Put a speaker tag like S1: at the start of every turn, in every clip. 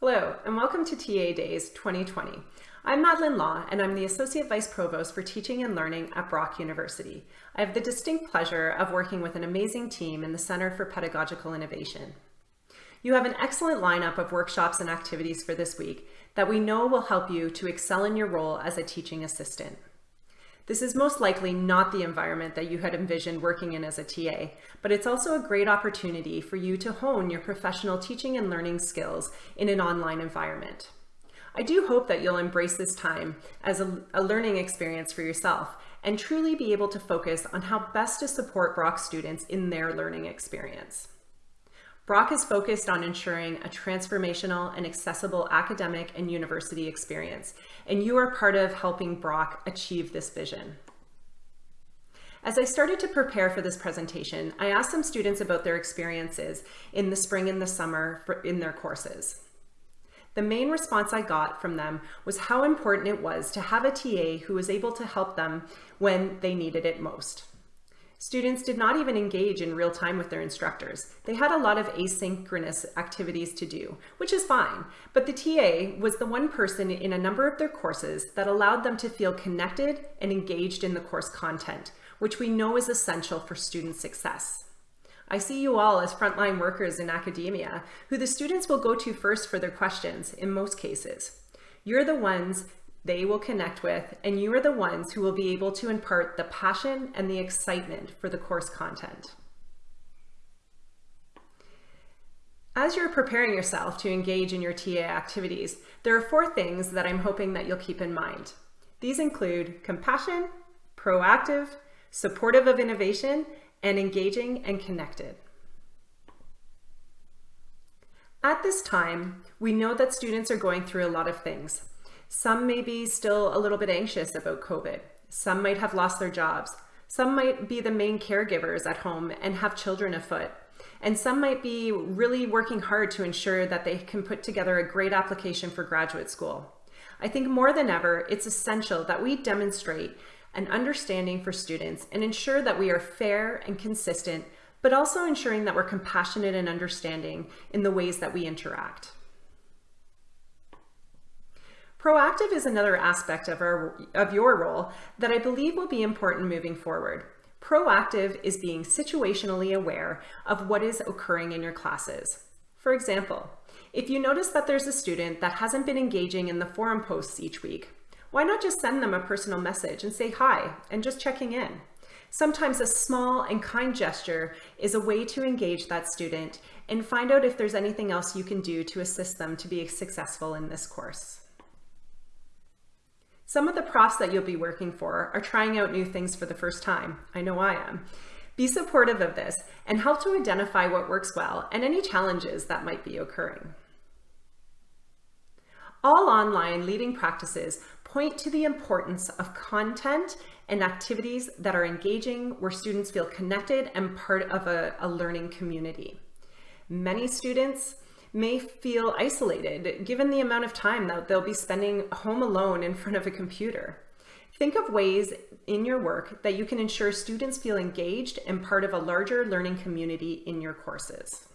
S1: Hello, and welcome to TA Days 2020. I'm Madelyn Law, and I'm the Associate Vice Provost for Teaching and Learning at Brock University. I have the distinct pleasure of working with an amazing team in the Center for Pedagogical Innovation. You have an excellent lineup of workshops and activities for this week that we know will help you to excel in your role as a teaching assistant. This is most likely not the environment that you had envisioned working in as a TA, but it's also a great opportunity for you to hone your professional teaching and learning skills in an online environment. I do hope that you'll embrace this time as a, a learning experience for yourself and truly be able to focus on how best to support Brock students in their learning experience. Brock is focused on ensuring a transformational and accessible academic and university experience, and you are part of helping Brock achieve this vision. As I started to prepare for this presentation, I asked some students about their experiences in the spring and the summer for, in their courses. The main response I got from them was how important it was to have a TA who was able to help them when they needed it most. Students did not even engage in real time with their instructors. They had a lot of asynchronous activities to do, which is fine, but the TA was the one person in a number of their courses that allowed them to feel connected and engaged in the course content, which we know is essential for student success. I see you all as frontline workers in academia, who the students will go to first for their questions in most cases. You're the ones they will connect with, and you are the ones who will be able to impart the passion and the excitement for the course content. As you're preparing yourself to engage in your TA activities, there are four things that I'm hoping that you'll keep in mind. These include compassion, proactive, supportive of innovation, and engaging and connected. At this time, we know that students are going through a lot of things, some may be still a little bit anxious about COVID. Some might have lost their jobs. Some might be the main caregivers at home and have children afoot. And some might be really working hard to ensure that they can put together a great application for graduate school. I think more than ever, it's essential that we demonstrate an understanding for students and ensure that we are fair and consistent, but also ensuring that we're compassionate and understanding in the ways that we interact. Proactive is another aspect of, our, of your role that I believe will be important moving forward. Proactive is being situationally aware of what is occurring in your classes. For example, if you notice that there's a student that hasn't been engaging in the forum posts each week, why not just send them a personal message and say hi and just checking in? Sometimes a small and kind gesture is a way to engage that student and find out if there's anything else you can do to assist them to be successful in this course. Some of the profs that you'll be working for are trying out new things for the first time. I know I am. Be supportive of this and help to identify what works well and any challenges that might be occurring. All online leading practices point to the importance of content and activities that are engaging where students feel connected and part of a, a learning community. Many students may feel isolated given the amount of time that they'll be spending home alone in front of a computer. Think of ways in your work that you can ensure students feel engaged and part of a larger learning community in your courses.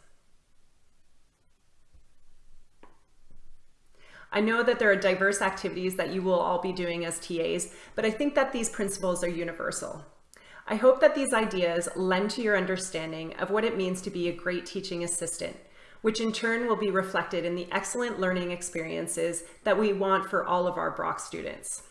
S1: I know that there are diverse activities that you will all be doing as TAs, but I think that these principles are universal. I hope that these ideas lend to your understanding of what it means to be a great teaching assistant, which in turn will be reflected in the excellent learning experiences that we want for all of our Brock students.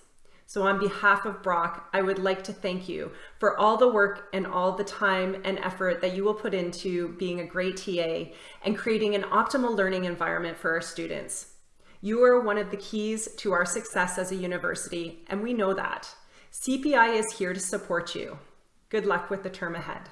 S1: So on behalf of Brock, I would like to thank you for all the work and all the time and effort that you will put into being a great TA and creating an optimal learning environment for our students. You are one of the keys to our success as a university, and we know that. CPI is here to support you. Good luck with the term ahead.